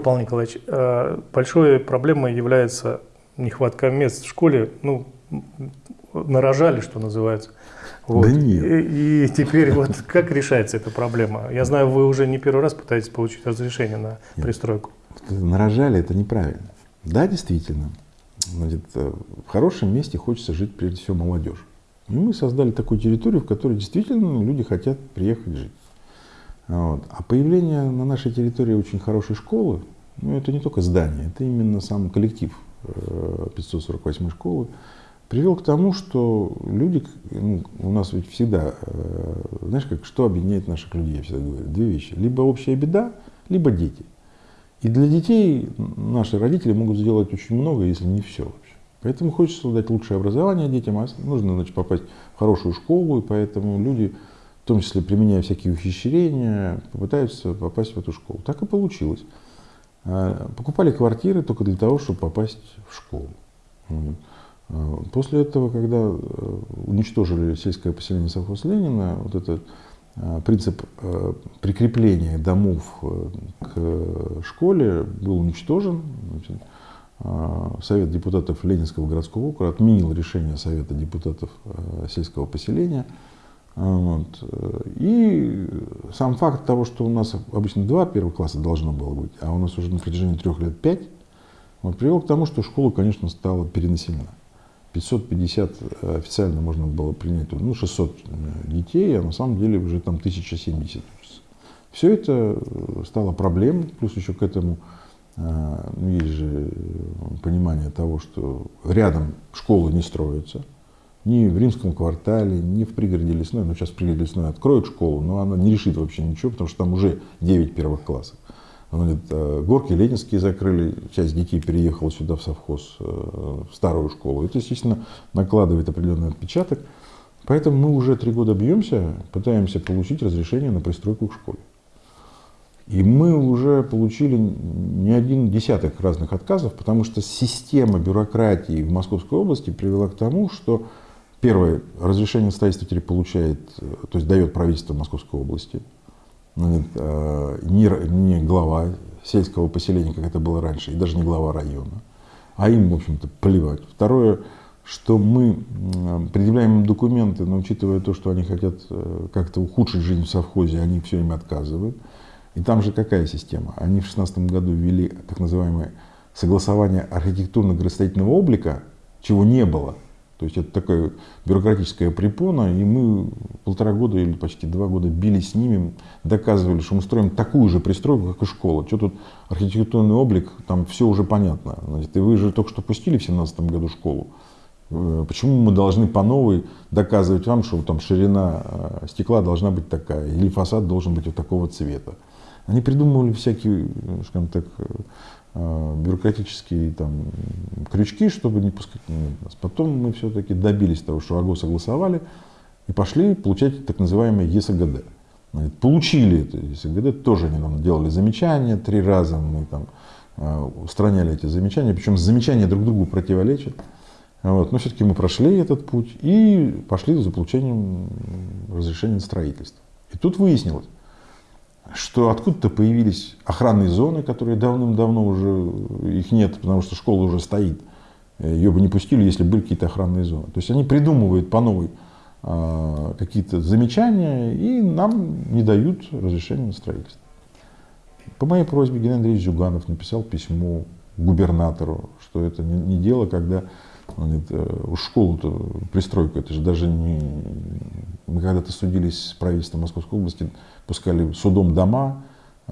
Павел Николаевич, э, большой проблемой является нехватка мест в школе. Ну, нарожали, что называется. Вот. Да нет. И, и теперь вот как решается эта проблема? Я знаю, вы уже не первый раз пытаетесь получить разрешение на нет. пристройку. Нарожали это неправильно. Да, действительно. Значит, э, в хорошем месте хочется жить прежде всего молодежь. И мы создали такую территорию, в которой действительно люди хотят приехать жить. Вот. А появление на нашей территории очень хорошей школы, ну это не только здание, это именно сам коллектив 548 э, школы, привел к тому, что люди, ну, у нас ведь всегда, э, знаешь, как, что объединяет наших людей, я всегда говорю, две вещи. Либо общая беда, либо дети. И для детей наши родители могут сделать очень много, если не все вообще. Поэтому хочется дать лучшее образование детям, а нужно значит, попасть в хорошую школу, и поэтому люди, том числе применяя всякие ухищрения, попытаются попасть в эту школу. Так и получилось. А, покупали квартиры только для того, чтобы попасть в школу. А, после этого, когда э, уничтожили сельское поселение совхоз Ленина, вот этот а, принцип э, прикрепления домов э, к школе был уничтожен. Совет депутатов Ленинского городского округа отменил решение Совета депутатов сельского поселения. Вот. И сам факт того, что у нас обычно два первых класса должно было быть, а у нас уже на протяжении трех лет пять, вот, привел к тому, что школа, конечно, стала перенаселена. 550 э, официально можно было принять, ну, 600 э, детей, а на самом деле уже там 1070 учатся. Все это э, стало проблемой, плюс еще к этому ну, есть же понимание того, что рядом школы не строятся, ни в римском квартале, ни в пригороде лесной, ну сейчас в пригороде лесной откроют школу, но она не решит вообще ничего, потому что там уже 9 первых классов. Говорит, «Э, горки ленинские закрыли, часть детей переехала сюда в совхоз, э, в старую школу. Это, естественно, накладывает определенный отпечаток. Поэтому мы уже три года бьемся, пытаемся получить разрешение на пристройку к школе. И мы уже получили не один десяток разных отказов, потому что система бюрократии в Московской области привела к тому, что первое, разрешение строительства теперь получает, э, то есть дает правительство Московской области, э, не, не глава сельского поселения, как это было раньше, и даже не глава района, а им, в общем-то, плевать. Второе, что мы предъявляем им документы, но учитывая то, что они хотят э, как-то ухудшить жизнь в совхозе, они все им отказывают. И там же какая система? Они в 2016 году ввели так называемое согласование архитектурно-градостроительного облика, чего не было то есть это такая бюрократическая препона, и мы полтора года или почти два года били с ними, доказывали, что мы строим такую же пристройку, как и школа. Что тут архитектурный облик, там все уже понятно. Значит, и вы же только что пустили в 2017 году школу. Э, почему мы должны по новой доказывать вам, что там ширина э, стекла должна быть такая, или фасад должен быть вот такого цвета? Они придумывали всякие, скажем так, Э, бюрократические там, крючки, чтобы не пускать нас. Потом мы все-таки добились того, что АГО согласовали и пошли получать так называемое ЕСГД. Получили это ЕСГД, тоже они нам делали замечания три раза, мы там э, устраняли эти замечания, причем замечания друг другу противоречат. Вот. Но все-таки мы прошли этот путь и пошли за получением разрешения на строительство. И тут выяснилось, что откуда-то появились охранные зоны, которые давным-давно уже их нет, потому что школа уже стоит. Ее бы не пустили, если были какие-то охранные зоны. То есть они придумывают по новой а, какие-то замечания и нам не дают разрешения на строительство. По моей просьбе Геннадий Андреевич Зюганов написал письмо губернатору, что это не, не дело, когда говорит, э, школу-то, пристройку, это же даже не... Мы когда-то судились с правительством Московской области, пускали судом дома,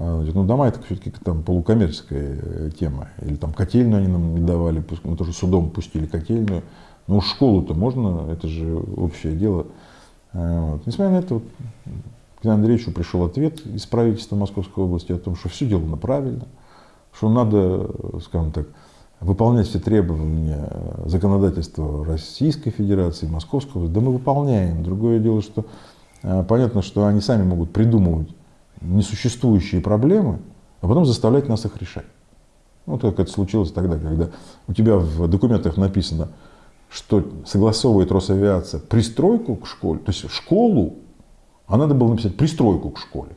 а, ну, дома это все-таки там полукоммерческая э, тема. Или там котельную они нам не давали, мы тоже судом пустили котельную. Ну, школу-то можно, это же общее дело. А, вот. Несмотря на это, вот, к Андреевичу пришел ответ из правительства Московской области о том, что все делано правильно, что надо, скажем так, выполнять все требования законодательства Российской Федерации, Московского, да мы выполняем. Другое дело, что э, понятно, что они сами могут придумывать несуществующие проблемы, а потом заставлять нас их решать. Вот как это случилось тогда, когда у тебя в документах написано, что согласовывает Росавиация пристройку к школе, то есть школу, а надо было написать пристройку к школе.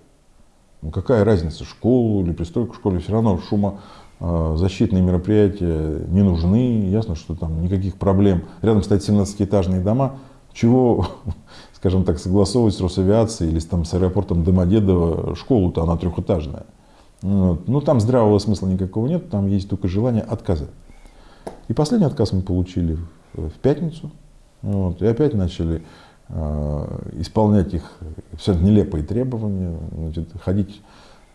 Ну, какая разница, школу или пристройку к школе, все равно шумозащитные мероприятия не нужны, ясно, что там никаких проблем. Рядом стоят 17-этажные дома, чего, скажем так, согласовывать с Росавиацией или там, с аэропортом Домодедово, школу-то она трехэтажная. Вот. Ну, там здравого смысла никакого нет, там есть только желание отказать. И последний отказ мы получили в пятницу. Вот. И опять начали э, исполнять их все нелепые требования, значит, ходить,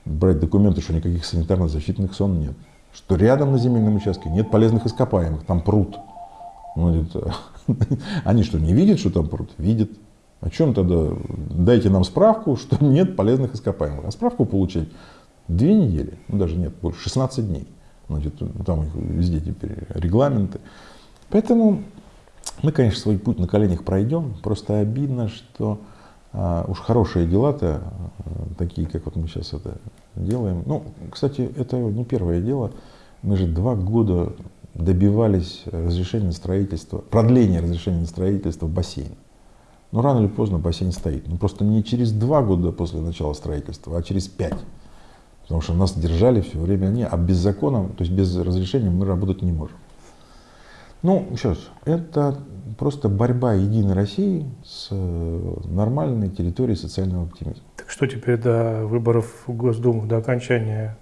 брать документы, что никаких санитарно-защитных зон нет. Что рядом на земельном участке нет полезных ископаемых, там пруд. Значит, они что, не видят, что там пруд? Видят. О чем тогда? Дайте нам справку, что нет полезных ископаемых. А справку получать две недели, ну даже нет, больше, 16 дней. Значит, там везде теперь регламенты. Поэтому мы, конечно, свой путь на коленях пройдем. Просто обидно, что а, уж хорошие дела-то, а, такие, как вот мы сейчас это делаем. Ну, кстати, это не первое дело. Мы же два года добивались разрешения на строительство, продления разрешения на строительство бассейна. Но рано или поздно бассейн стоит. Ну, просто не через два года после начала строительства, а через пять. Потому что нас держали все время они, а без закона, то есть без разрешения мы работать не можем. Ну, раз, это просто борьба Единой России с э, нормальной территорией социального оптимизма. Так что теперь до выборов в Госдуму, до окончания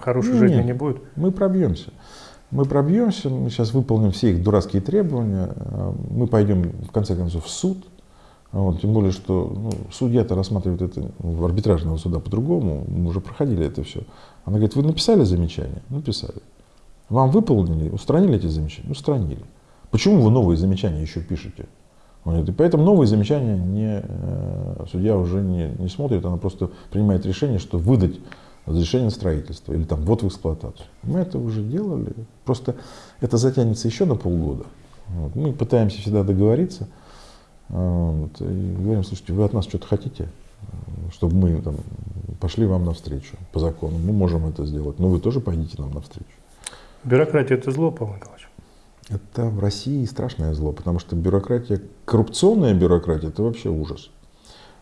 хорошей ну, жизни нет, не будет? Мы пробьемся. Мы пробьемся, мы сейчас выполним все их дурацкие требования, э, мы пойдем в конце концов в суд, вот, тем более, что ну, судья-то рассматривает это в арбитражного суда по-другому, мы уже проходили это все. Она говорит, вы написали замечание? Написали. Вам выполнили, устранили эти замечания? Устранили. Почему вы новые замечания еще пишете? И поэтому новые замечания не, э, судья уже не, не смотрит, она просто принимает решение, что выдать разрешение строительства или там вот в эксплуатацию. Мы это уже делали, просто это затянется еще на полгода. Вот. Мы пытаемся всегда договориться. Вот, и говорим, слушайте, вы от нас что-то хотите, чтобы мы там, пошли вам навстречу по закону. Мы можем это сделать, но вы тоже пойдите нам навстречу. Бюрократия – это зло, Павел Николаевич? Это в России страшное зло, потому что бюрократия, коррупционная бюрократия – это вообще ужас.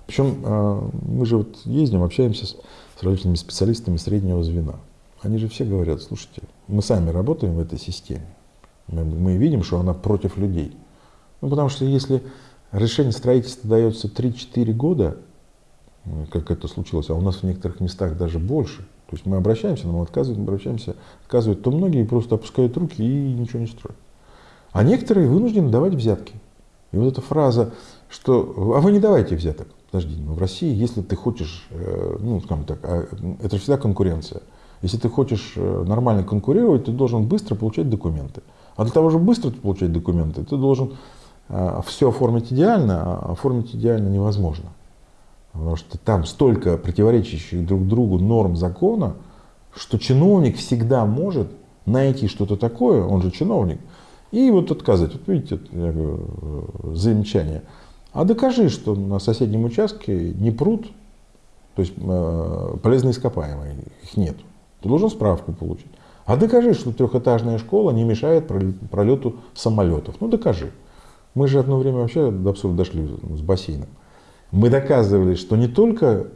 Причем а, мы же вот ездим, общаемся с, с различными специалистами среднего звена. Они же все говорят, слушайте, мы сами работаем в этой системе, мы, мы видим, что она против людей. Ну, потому что если Решение строительства дается 3-4 года, как это случилось, а у нас в некоторых местах даже больше. То есть мы обращаемся, нам отказывают, обращаемся, отказывают, то многие просто опускают руки и ничего не строят. А некоторые вынуждены давать взятки. И вот эта фраза, что «а вы не давайте взяток». Подожди, но в России, если ты хочешь, э, ну, скажем так, а, это всегда конкуренция. Если ты хочешь э, нормально конкурировать, ты должен быстро получать документы. А для того, чтобы быстро получать документы, ты должен а, все оформить идеально, а оформить идеально невозможно. Потому что там столько противоречащих друг другу норм закона, что чиновник всегда может найти что-то такое, он же чиновник, и вот отказать. Вот видите, э, замечание. А докажи, что на соседнем участке не пруд, то есть э, полезные ископаемые, их нет. Ты должен справку получить. А докажи, что трехэтажная школа не мешает пролету самолетов. Ну докажи. Мы же одно время вообще до абсурда дошли с бассейном. Мы доказывали, что не только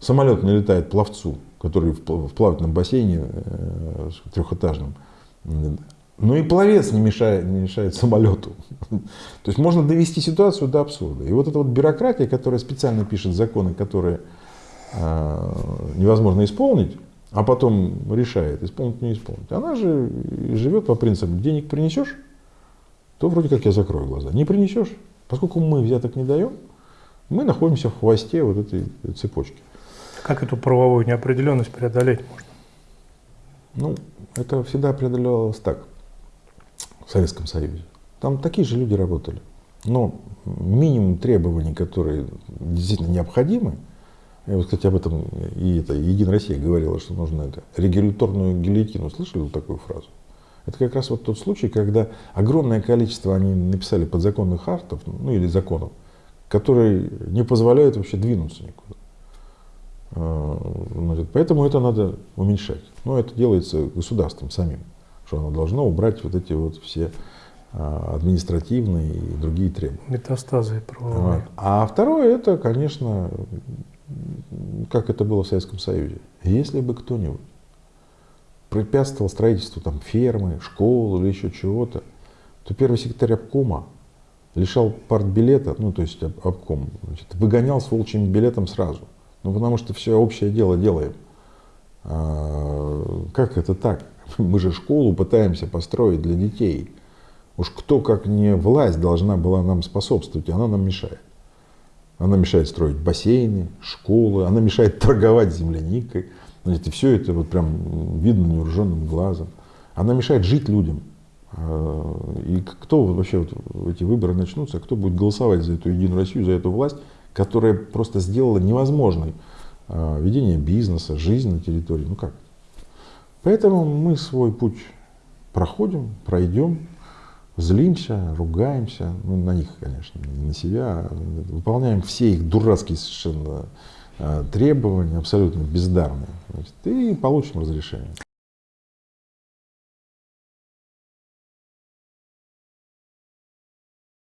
самолет не летает пловцу, который в плавательном бассейне э, трехэтажном, но и пловец не мешает, не мешает самолету. То есть можно довести ситуацию до абсурда. И вот эта вот бюрократия, которая специально пишет законы, которые э, невозможно исполнить, а потом решает, исполнить, не исполнить, она же живет по принципу, денег принесешь, то вроде как я закрою глаза. Не принесешь, поскольку мы взяток не даем, мы находимся в хвосте вот этой цепочки. Как эту правовую неопределенность преодолеть можно? Ну, это всегда преодолевалось так, в Советском Союзе. Там такие же люди работали. Но минимум требований, которые действительно необходимы, я вот, кстати, об этом и это Единая Россия говорила, что нужно это регуляторную гильотину. Слышали такую фразу? Это как раз вот тот случай, когда огромное количество они написали подзаконных актов, ну или законов, которые не позволяют вообще двинуться никуда. А, поэтому это надо уменьшать. Но это делается государством самим, что оно должно убрать вот эти вот все а, административные и другие требования. Метастазы правовые. А второе, это, конечно, как это было в Советском Союзе. Если бы кто-нибудь препятствовал строительству там, фермы, школы или еще чего-то, то первый секретарь обкома лишал партбилета, ну то есть обком, значит, выгонял с волчьим билетом сразу. Ну потому что все общее дело делаем. А, как это так? Мы же школу пытаемся построить для детей. Уж кто, как не власть, должна была нам способствовать, она нам мешает. Она мешает строить бассейны, школы, она мешает торговать земляникой. Знаете, все это вот прям видно невооруженным глазом. Она мешает жить людям. А, и кто вообще вот эти выборы начнутся, кто будет голосовать за эту Единую Россию, за эту власть, которая просто сделала невозможной а, ведение бизнеса, жизнь на территории. Ну как? Поэтому мы свой путь проходим, пройдем, злимся, ругаемся, ну, на них, конечно, не на себя, а выполняем все их дурацкие совершенно а, требования, абсолютно бездарные, значит, и получим разрешение.